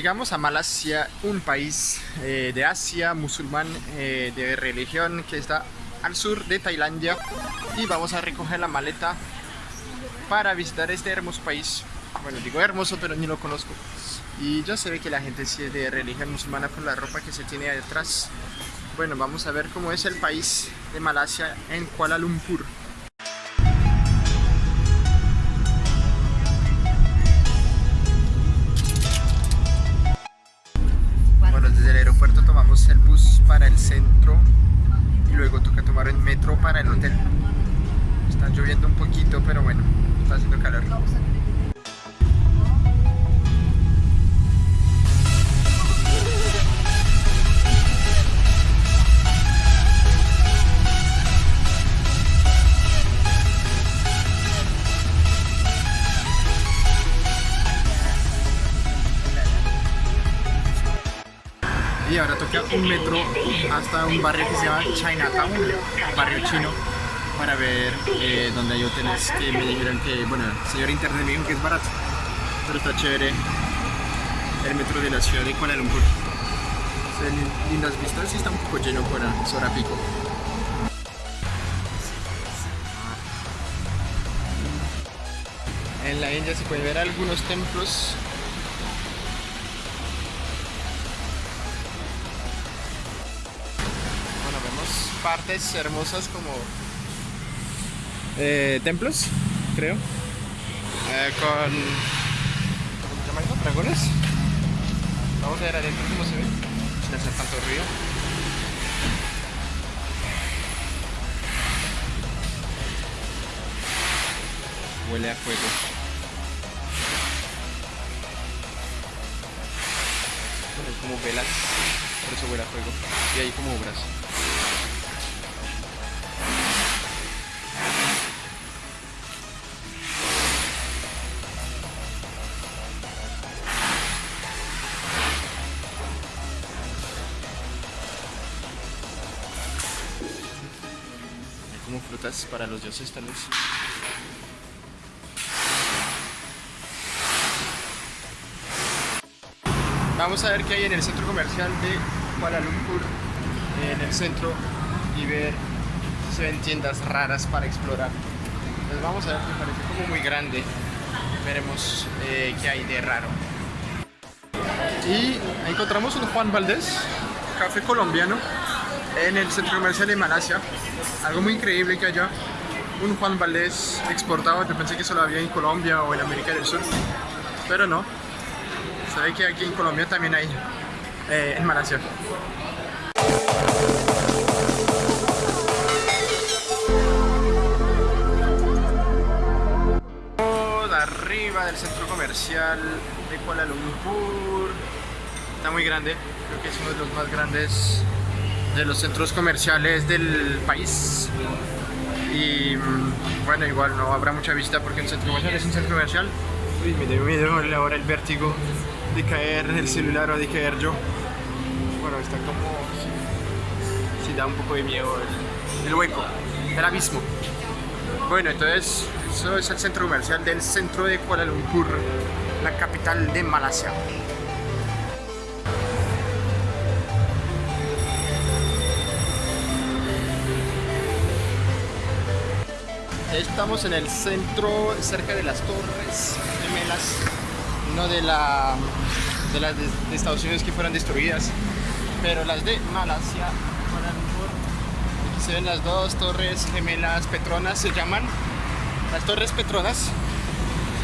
llegamos a Malasia, un país eh, de Asia, musulmán, eh, de religión que está al sur de Tailandia y vamos a recoger la maleta para visitar este hermoso país. Bueno, digo hermoso, pero ni lo conozco. Y ya se ve que la gente sí es de religión musulmana por la ropa que se tiene detrás. Bueno, vamos a ver cómo es el país de Malasia en Kuala Lumpur. Y ahora toca un metro hasta un barrio que se llama Chinatown, barrio chino, para ver eh, donde hay hoteles que me dijeron que, bueno, el señor internet me dijo que es barato, pero está chévere el metro de la ciudad de Kuala Lumpur. Lindas vistas y está un poco lleno por hora pico. En la India se pueden ver algunos templos partes hermosas como eh, templos, creo, eh, con dragones. Vamos a ver adentro cómo se ve, sin hacer tanto ruido. Huele a fuego. como velas, por eso huele a fuego. Y hay como obras. Como frutas para los dioses tal vez. Vamos a ver qué hay en el centro comercial de Kuala Lumpur, en el centro, y ver si se ven tiendas raras para explorar. Entonces vamos a ver, me parece como muy grande. Veremos eh, qué hay de raro. Y encontramos un Juan Valdés, café colombiano, en el centro comercial de Malasia. Algo muy increíble que haya un Juan Valdés exportado. Yo pensé que solo había en Colombia o en América del Sur, pero no. Sabe que aquí en Colombia también hay, eh, en Malasia. arriba del centro comercial de Kuala Lumpur está muy grande creo que es uno de los más grandes de los centros comerciales del país. Y mm, bueno igual no habrá mucha vista porque el centro comercial es un centro comercial. Uy, me dio miedo ahora el vértigo de caer el celular o de caer yo. Bueno está como si, da un poco de miedo el, el hueco el abismo. Bueno entonces eso es el centro comercial del centro de Kuala Lumpur la capital de Malasia Estamos en el centro, cerca de las torres gemelas, no de, la, de las de, Unidos que fueron destruidas, pero las de Malasia. Aquí se ven las dos torres gemelas Petronas, se llaman las torres Petronas.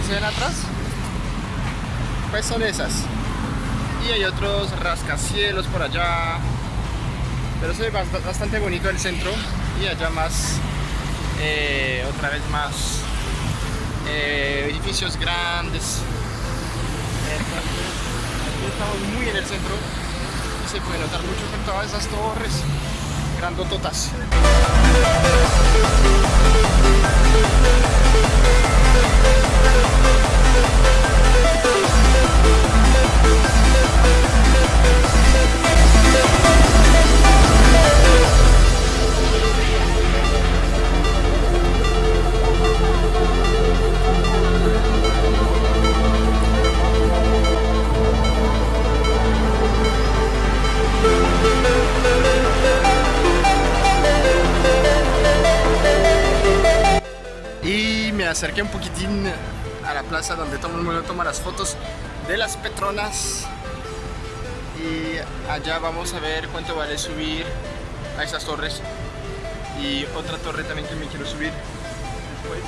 ¿Se ven atrás? Pues son esas. Y hay otros rascacielos por allá. Pero se ve bastante bonito el centro y allá más eh, otra vez más eh, edificios grandes. Aquí estamos muy en el centro y se puede notar mucho con todas esas torres grandototas. Acerqué un poquitín a la plaza donde todo el mundo toma las fotos de las Petronas. Y allá vamos a ver cuánto vale subir a esas torres. Y otra torre también que me quiero subir después.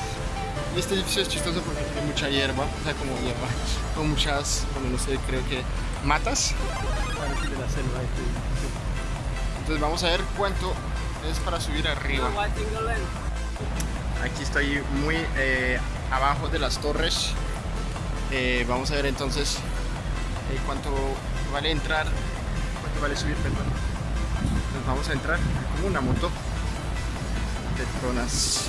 Y este edificio es chistoso porque tiene mucha hierba, o sea, como hierba, con muchas, bueno, no sé, creo que matas. Entonces vamos a ver cuánto es para subir arriba. Aquí estoy muy eh, abajo de las torres. Eh, vamos a ver entonces eh, cuánto vale entrar, cuánto vale subir, perdón. Entonces vamos a entrar como una moto. Petronas.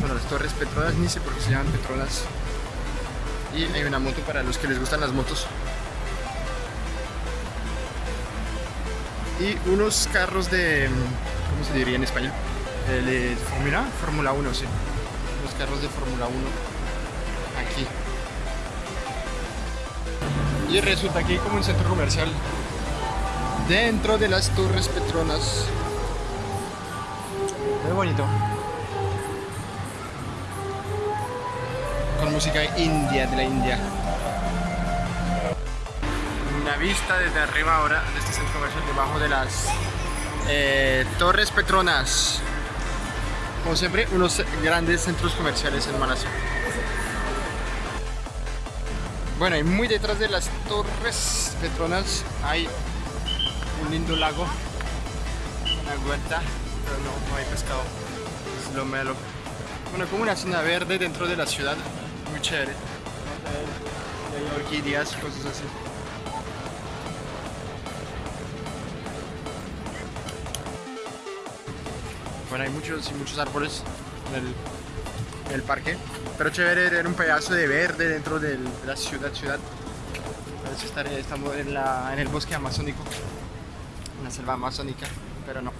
Bueno, las torres Petronas, ni sé por qué se llaman Petronas. Y hay una moto para los que les gustan las motos. Y unos carros de... ¿Cómo se diría en español? De Fórmula, Fórmula 1, sí. Los carros de Fórmula 1 aquí. Y resulta hay como un centro comercial dentro de las Torres Petronas. Muy bonito. Con música india, de la India. Una vista desde arriba ahora de este centro comercial debajo de las eh, Torres Petronas. Como siempre, unos grandes centros comerciales en Malasia. Bueno, y muy detrás de las Torres Petronas hay un lindo lago, una vuelta, pero no, no hay pescado, es lo malo. Bueno, como una zona verde dentro de la ciudad, muy chévere. Hay orquídeas, cosas así. Hay muchos y muchos árboles en el, parque, pero chévere ver un pedazo de verde dentro de la ciudad, ciudad. Parece estar, estamos en, la, en el bosque amazónico, en la selva amazónica, pero no.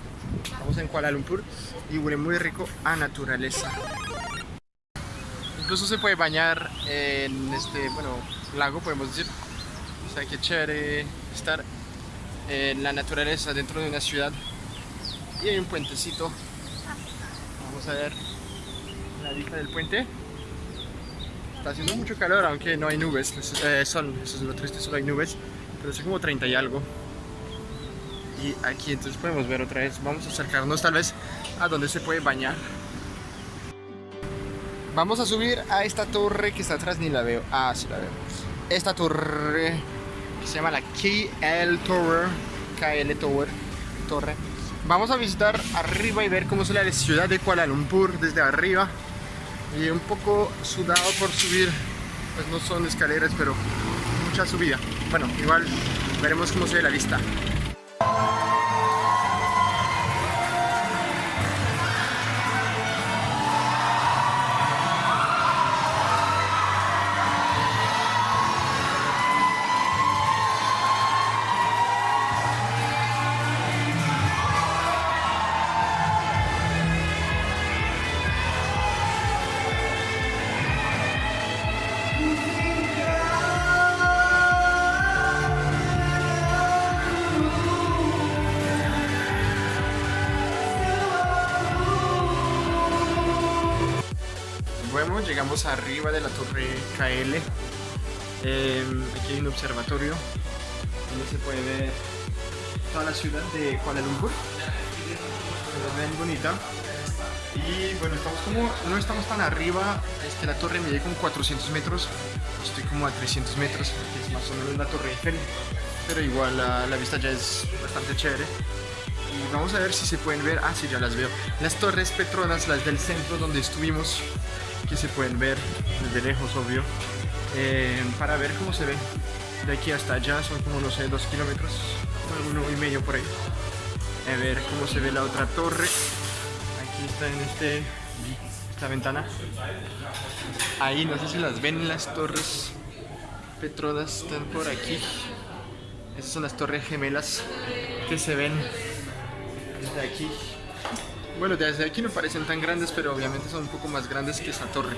Estamos en Kuala Lumpur y huele muy rico a naturaleza. Incluso se puede bañar en este, bueno, lago, podemos decir. O sea, que chévere estar en la naturaleza dentro de una ciudad. Y hay un puentecito. Vamos a ver la vista del puente. Está haciendo mucho calor, aunque no hay nubes. Eh, sol, eso es lo triste, solo hay nubes. Pero es como 30 y algo. Y aquí entonces podemos ver otra vez. Vamos a acercarnos tal vez a donde se puede bañar. Vamos a subir a esta torre que está atrás, ni la veo. Ah, sí la veo. Esta torre se llama la KL Tower. KL Tower. Torre. Vamos a visitar arriba y ver cómo se la ciudad de Kuala Lumpur desde arriba. Y un poco sudado por subir. Pues no son escaleras, pero mucha subida. Bueno, igual veremos cómo se ve la vista. Llegamos arriba de la torre KL. Eh, aquí hay un observatorio donde se puede ver toda la ciudad de Kuala Lumpur. Se ve bien bonita. Y bueno, estamos como, no estamos tan arriba, es que la torre mide como 400 metros, estoy como a 300 metros, que es más o menos la torre Eiffel, pero igual la, la vista ya es bastante chévere. Y vamos a ver si se pueden ver, ah sí, ya las veo, las torres Petronas, las del centro donde estuvimos, que se pueden ver desde lejos, obvio, eh, para ver cómo se ve de aquí hasta allá, son como no sé, dos kilómetros, uno y medio por ahí. A ver cómo se ve la otra torre. Aquí está en este, esta ventana. Ahí, no sé si las ven las torres Petronas, están por aquí. Estas son las torres gemelas que se ven desde aquí. Bueno, desde aquí no parecen tan grandes, pero obviamente son un poco más grandes que esa torre.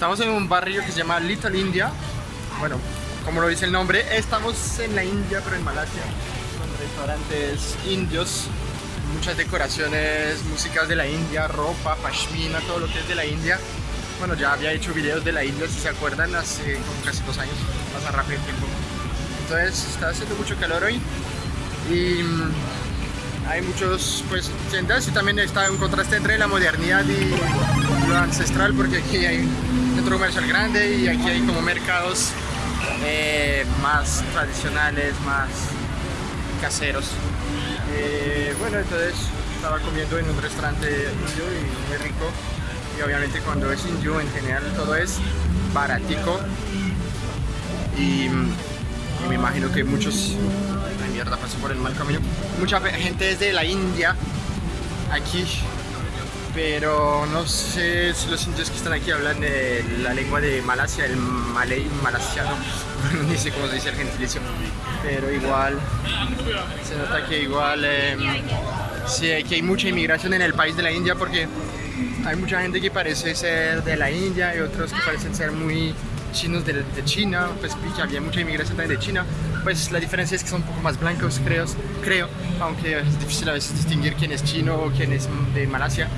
Estamos en un barrio que se llama Little India. Bueno, como lo dice el nombre, estamos en la India, pero en Malasia. Son restaurantes indios, muchas decoraciones, músicas de la India, ropa, pashmina, todo lo que es de la India. Bueno, ya había hecho videos de la India, si se acuerdan, hace como casi dos años, pasa rápido el tiempo. Entonces está haciendo mucho calor hoy y mm, hay muchos pues tiendas y también está un contraste entre la modernidad y lo ancestral porque aquí hay centro comercial grande y aquí hay como mercados eh, más tradicionales, más caseros. Eh, bueno, entonces estaba comiendo en un restaurante indio y muy rico. Y obviamente cuando es indio en general todo es baratico. Y, me imagino que muchos... Ay mierda, pasó por el mal camino. Mucha gente es de la India aquí pero no sé si los indios que están aquí hablan de la lengua de Malasia, el malay malasiano, ni sé cómo se dice el gentilicio, pero igual se nota que igual eh, sí, que hay mucha inmigración en el país de la India porque hay mucha gente que parece ser de la India y otros que parecen ser muy chinos de, de China, pues que había mucha inmigración también de China, pues la diferencia es que son un poco más blancos, creo, creo aunque es difícil a veces distinguir quién es chino o quién es de Malasia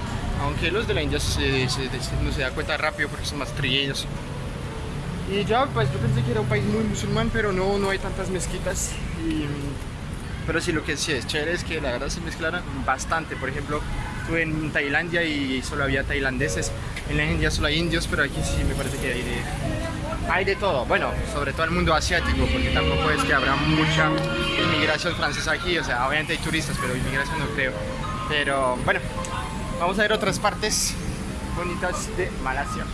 aunque los de la India se, se, no se da cuenta rápido porque son más trilleños. Y ya, pues yo pensé que era un país muy musulmán, pero no, no hay tantas mezquitas. Y, pero sí, lo que sí es chévere es que la verdad se mezclaron bastante. Por ejemplo, estuve en Tailandia y solo había tailandeses. En la India solo hay indios, pero aquí sí me parece que hay de, hay de todo. Bueno, sobre todo el mundo asiático, porque tampoco es que habrá mucha inmigración francesa aquí. O sea, obviamente hay turistas, pero inmigración no creo. Pero bueno, Vamos a ver otras partes bonitas de Malasia.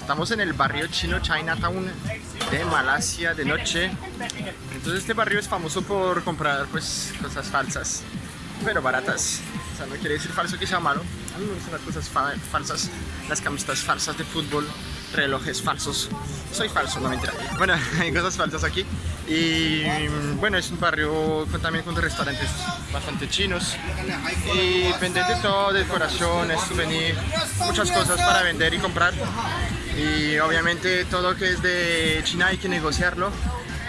Estamos en el barrio chino Chinatown de Malasia de noche. Entonces este barrio es famoso por comprar pues cosas falsas, pero baratas. O sea, no quiere decir falso que sea malo. A mí me gustan las cosas falsas, las camisetas falsas de fútbol, relojes falsos. Soy falso, no mentira. Bueno, hay cosas falsas aquí. Y bueno, es un barrio también con restaurantes bastante chinos. Y venden de todo, decoraciones, souvenirs, muchas cosas para vender y comprar y obviamente todo lo que es de China hay que negociarlo.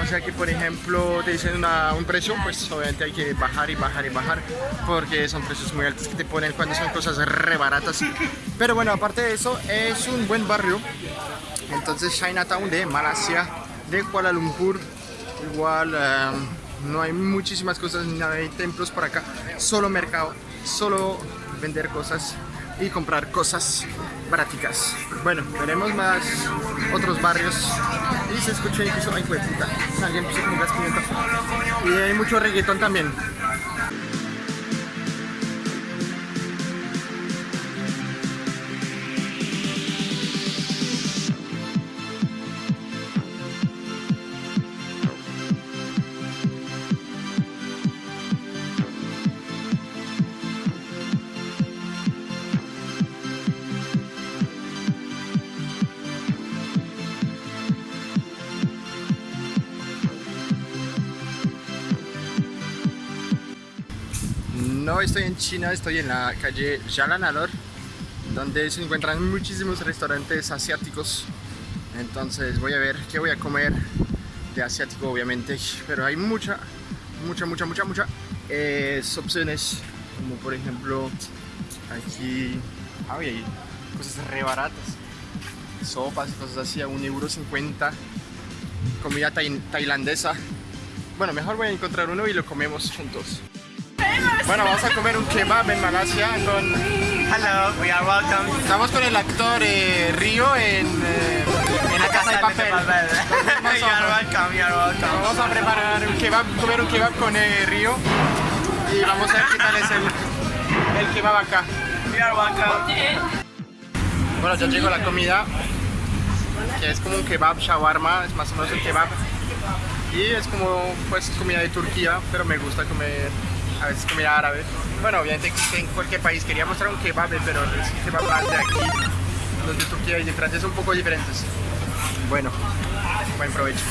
O sea que por ejemplo te dicen un precio pues obviamente hay que bajar y bajar y bajar porque son precios muy altos que te ponen cuando son cosas re baratas pero bueno aparte de eso es un buen barrio. Entonces Chinatown de Malasia de Kuala Lumpur igual em, no hay muchísimas cosas ni nada hay templos por acá solo mercado solo vender cosas y comprar cosas baraticas. Bueno, veremos más otros barrios y se escucha incluso, ay puta, alguien puso como gas y hay mucho reggaetón también. Estoy en China, estoy en la calle Jalanador, donde se encuentran muchísimos restaurantes asiáticos. Entonces voy a ver qué voy a comer de asiático, obviamente. Pero hay mucha, mucha, mucha, mucha, mucha eh, opciones. Como por ejemplo, aquí hay cosas re baratas. Sopas cosas así a 1,50€. Comida tailandesa. Bueno, mejor voy a encontrar uno y lo comemos juntos. Bueno, vamos a comer un kebab en Malasia con... Hello, we are welcome. Estamos con el actor eh, Río en, eh, en la casa de papel. you are welcome, you are welcome. Vamos a preparar un kebab, comer un kebab con eh, Río y vamos a ver qué tal es el, el kebab acá. You are welcome. Bueno, ya llegó la comida, que es como un kebab shawarma, es más o menos un kebab. Y es como pues comida de Turquía, pero me gusta comer a veces comida árabe. Bueno, obviamente en cualquier país quería mostrar un kebab, pero es kebab de aquí. Los de Turquía y de Francia son un poco diferentes. Bueno, buen provecho.